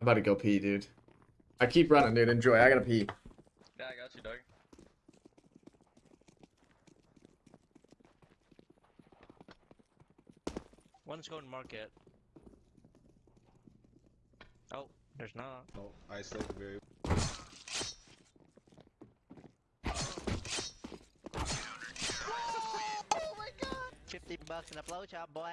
I'm about to go pee, dude. I keep running, dude. Enjoy. I gotta pee. Yeah, I got you, dog. One's going market. Oh, there's not. Oh, I still very. Oh my god! Fifty bucks in a blowjob, boy.